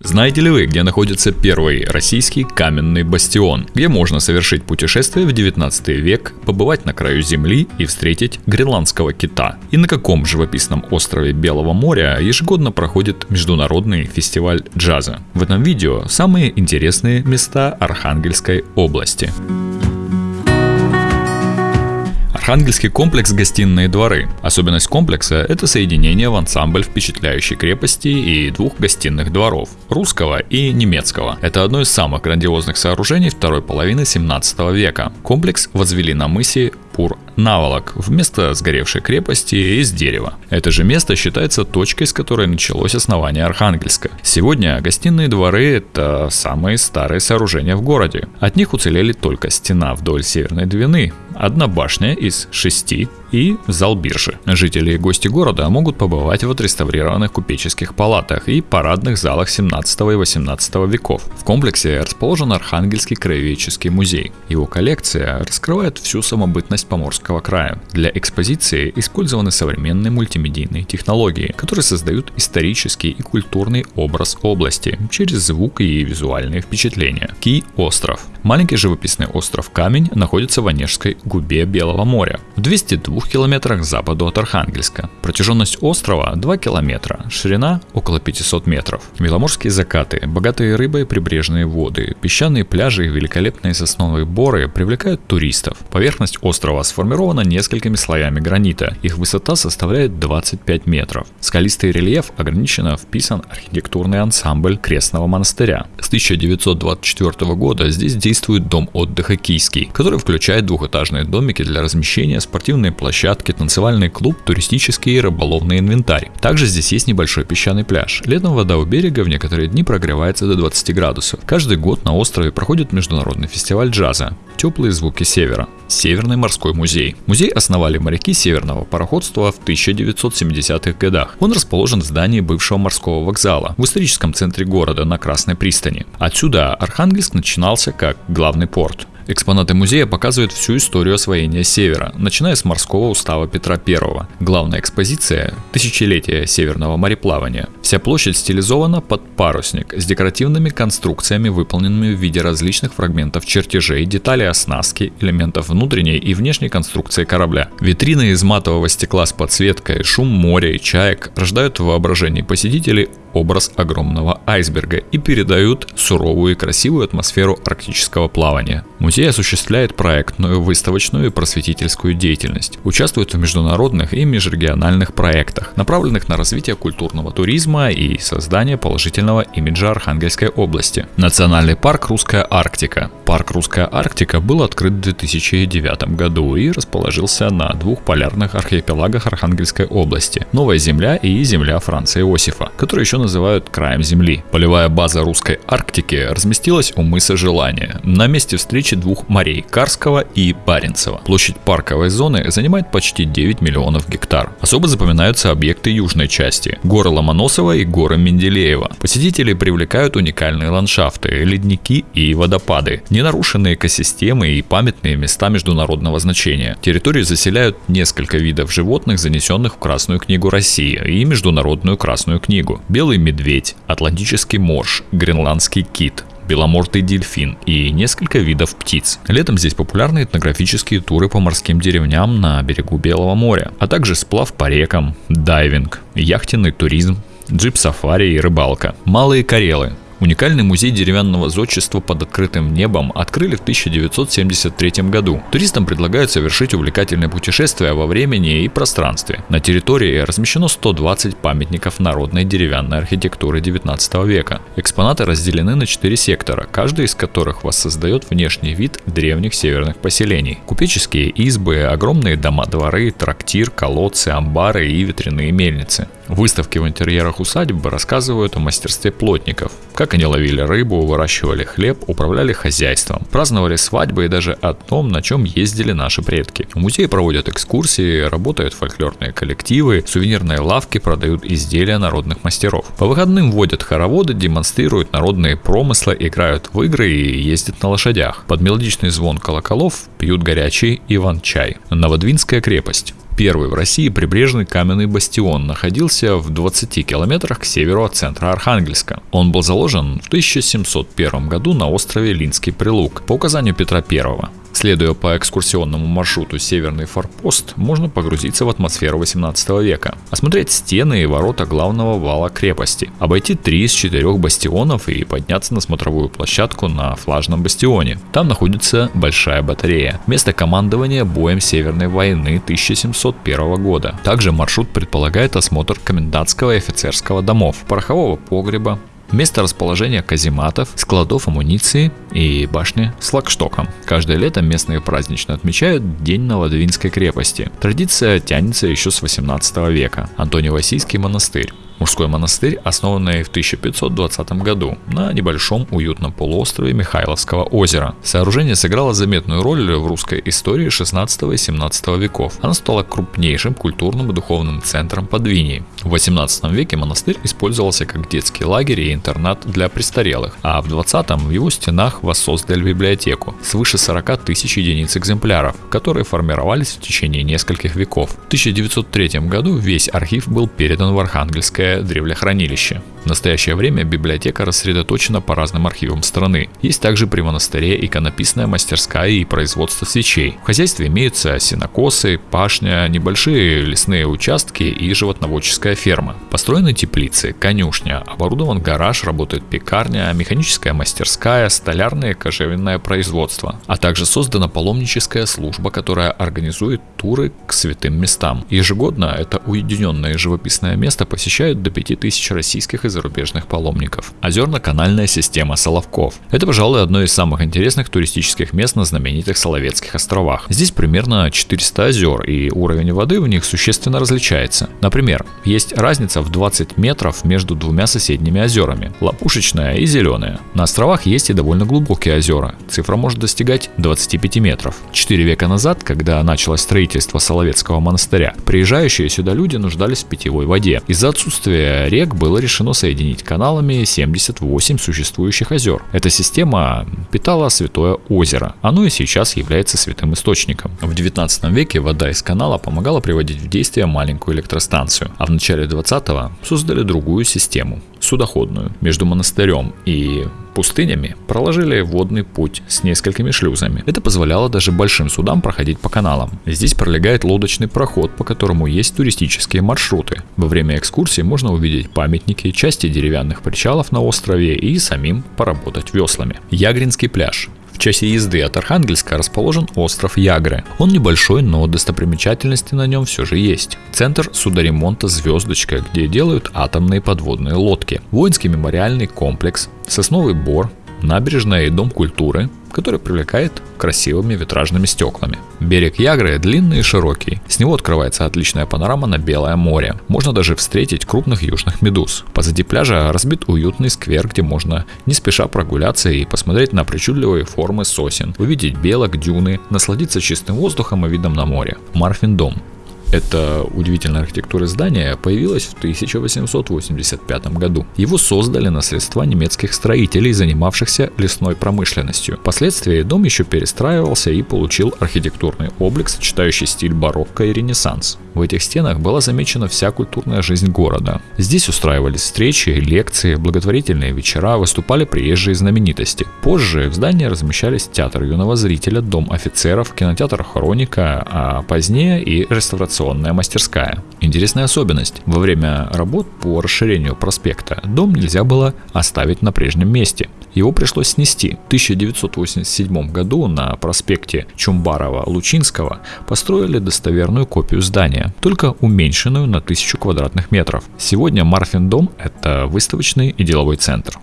Знаете ли вы, где находится первый российский каменный бастион, где можно совершить путешествие в 19 век, побывать на краю земли и встретить гренландского кита? И на каком живописном острове Белого моря ежегодно проходит международный фестиваль джаза? В этом видео самые интересные места Архангельской области. Архангельский комплекс «Гостиные дворы». Особенность комплекса – это соединение в ансамбль впечатляющей крепости и двух гостиных дворов – русского и немецкого. Это одно из самых грандиозных сооружений второй половины 17 века. Комплекс возвели на мысе Пур наволок вместо сгоревшей крепости из дерева. Это же место считается точкой, с которой началось основание Архангельска. Сегодня гостиные дворы – это самые старые сооружения в городе. От них уцелели только стена вдоль Северной Двины, одна башня из шести и зал биржи. Жители и гости города могут побывать в отреставрированных купеческих палатах и парадных залах 17 и 18 веков. В комплексе расположен Архангельский краеведческий музей. Его коллекция раскрывает всю самобытность Поморского края. Для экспозиции использованы современные мультимедийные технологии, которые создают исторический и культурный образ области через звук и визуальные впечатления. Ки-остров. Маленький живописный остров Камень находится в Онежской губе Белого моря. В 202 километрах западу от Архангельска. Протяженность острова 2 километра, ширина около 500 метров. Беломорские закаты, богатые рыбой прибрежные воды, песчаные пляжи и великолепные сосновые боры привлекают туристов. Поверхность острова сформирована несколькими слоями гранита. Их высота составляет 25 метров. Скалистый рельеф ограниченно вписан архитектурный ансамбль Крестного монастыря. С 1924 года здесь действует дом отдыха Кийский, который включает двухэтажные домики для размещения, спортивные площадки, танцевальный клуб, туристический и рыболовный инвентарь. Также здесь есть небольшой песчаный пляж. Летом вода у берега в некоторые дни прогревается до 20 градусов. Каждый год на острове проходит международный фестиваль джаза. Теплые звуки севера. Северный морской музей. Музей основали моряки северного пароходства в 1970-х годах. Он расположен в здании бывшего морского вокзала в историческом центре города на Красной пристани. Отсюда Архангельск начинался как главный порт. Экспонаты музея показывают всю историю освоения Севера, начиная с морского устава Петра I. Главная экспозиция – тысячелетие северного мореплавания. Вся площадь стилизована под парусник с декоративными конструкциями, выполненными в виде различных фрагментов чертежей, деталей оснастки, элементов внутренней и внешней конструкции корабля. Витрины из матового стекла с подсветкой, шум моря и чаек рождают в воображении посетителей образ огромного айсберга и передают суровую и красивую атмосферу арктического плавания. Музей осуществляет проектную, выставочную и просветительскую деятельность, участвует в международных и межрегиональных проектах, направленных на развитие культурного туризма и создание положительного имиджа Архангельской области. Национальный парк «Русская Арктика». Парк «Русская Арктика» был открыт в 2009 году и расположился на двух полярных архипелагах Архангельской области – Новая Земля и Земля Франца Иосифа, которые еще называют краем Земли. Полевая база русской Арктики разместилась у мыса Желания, на месте встречи двух морей – Карского и Баренцева. Площадь парковой зоны занимает почти 9 миллионов гектар. Особо запоминаются объекты южной части – горы Ломоносова и горы Менделеева. Посетители привлекают уникальные ландшафты, ледники и водопады, ненарушенные экосистемы и памятные места международного значения. Территорию заселяют несколько видов животных, занесенных в Красную книгу России и Международную Красную книгу. Белый белый медведь, атлантический морж, гренландский кит, беломортый дельфин и несколько видов птиц. Летом здесь популярны этнографические туры по морским деревням на берегу Белого моря, а также сплав по рекам, дайвинг, яхтенный туризм, джип-сафари и рыбалка. Малые Карелы Уникальный музей деревянного зодчества под открытым небом открыли в 1973 году. Туристам предлагают совершить увлекательное путешествие во времени и пространстве. На территории размещено 120 памятников народной деревянной архитектуры 19 века. Экспонаты разделены на 4 сектора, каждый из которых воссоздает внешний вид древних северных поселений. Купеческие избы, огромные дома-дворы, трактир, колодцы, амбары и ветряные мельницы. Выставки в интерьерах усадьбы рассказывают о мастерстве плотников, как они ловили рыбу, выращивали хлеб, управляли хозяйством, праздновали свадьбы и даже о том, на чем ездили наши предки. В музее проводят экскурсии, работают фольклорные коллективы, сувенирные лавки продают изделия народных мастеров. По выходным водят хороводы, демонстрируют народные промыслы, играют в игры и ездят на лошадях. Под мелодичный звон колоколов пьют горячий иван-чай. Новодвинская крепость. Первый в России прибрежный каменный бастион находился в 20 километрах к северу от центра Архангельска. Он был заложен в 1701 году на острове Линский Прилук по указанию Петра I. Следуя по экскурсионному маршруту Северный форпост, можно погрузиться в атмосферу 18 века, осмотреть стены и ворота главного вала крепости, обойти три из четырех бастионов и подняться на смотровую площадку на флажном бастионе. Там находится большая батарея, место командования боем Северной войны 1701 года. Также маршрут предполагает осмотр комендантского и офицерского домов, порохового погреба, Место расположения казематов, складов амуниции и башни с лагштоком. Каждое лето местные празднично отмечают День Новодвинской крепости. Традиция тянется еще с 18 века. Антоний-Васийский монастырь мужской монастырь, основанный в 1520 году на небольшом уютном полуострове Михайловского озера. Сооружение сыграло заметную роль в русской истории 16 и 17 веков. Оно стало крупнейшим культурным и духовным центром Подвинии. В 18 веке монастырь использовался как детский лагерь и интернат для престарелых, а в 20 в его стенах воссоздали библиотеку свыше 40 тысяч единиц экземпляров, которые формировались в течение нескольких веков. В 1903 году весь архив был передан в Архангельское Древле древлехранилище. В настоящее время библиотека рассредоточена по разным архивам страны. Есть также при монастыре иконописная мастерская и производство свечей. В хозяйстве имеются сенокосы, пашня, небольшие лесные участки и животноводческая ферма. Построены теплицы, конюшня, оборудован гараж, работает пекарня, механическая мастерская, столярное и кожевенное производство. А также создана паломническая служба, которая организует туры к святым местам. Ежегодно это уединенное живописное место посещают до 5000 российских и зарубежных паломников. Озерно-канальная система Соловков. Это, пожалуй, одно из самых интересных туристических мест на знаменитых Соловецких островах. Здесь примерно 400 озер, и уровень воды в них существенно различается. Например, есть разница в 20 метров между двумя соседними озерами – Лопушечная и Зеленая. На островах есть и довольно глубокие озера. Цифра может достигать 25 метров. Четыре века назад, когда началось строительство Соловецкого монастыря, приезжающие сюда люди нуждались в питьевой воде. Из-за отсутствия рек было решено соединить каналами 78 существующих озер. Эта система питала Святое озеро. Оно и сейчас является святым источником. В 19 веке вода из канала помогала приводить в действие маленькую электростанцию, а в начале 20-го создали другую систему судоходную между монастырем и пустынями проложили водный путь с несколькими шлюзами. Это позволяло даже большим судам проходить по каналам. Здесь пролегает лодочный проход, по которому есть туристические маршруты. Во время экскурсии можно увидеть памятники, части деревянных причалов на острове и самим поработать веслами. Ягринский пляж. В часе езды от Архангельска расположен остров Ягры. Он небольшой, но достопримечательности на нем все же есть. Центр судоремонта «Звездочка», где делают атомные подводные лодки. Воинский мемориальный комплекс, сосновый бор, набережная и дом культуры, который привлекает красивыми витражными стеклами. Берег Ягры длинный и широкий. С него открывается отличная панорама на Белое море. Можно даже встретить крупных южных медуз. Позади пляжа разбит уютный сквер, где можно не спеша прогуляться и посмотреть на причудливые формы сосен, увидеть белок, дюны, насладиться чистым воздухом и видом на море. Марфин дом. Это удивительная архитектура здания появилась в 1885 году. Его создали на средства немецких строителей, занимавшихся лесной промышленностью. Впоследствии дом еще перестраивался и получил архитектурный облик, сочетающий стиль барокко и ренессанс. В этих стенах была замечена вся культурная жизнь города. Здесь устраивались встречи, лекции, благотворительные вечера, выступали приезжие знаменитости. Позже в здании размещались театр юного зрителя, дом офицеров, кинотеатр Хроника, а позднее и реставрационный реставрационная мастерская. Интересная особенность. Во время работ по расширению проспекта дом нельзя было оставить на прежнем месте. Его пришлось снести. В 1987 году на проспекте Чумбарова-Лучинского построили достоверную копию здания, только уменьшенную на 1000 квадратных метров. Сегодня Марфин дом – это выставочный и деловой центр.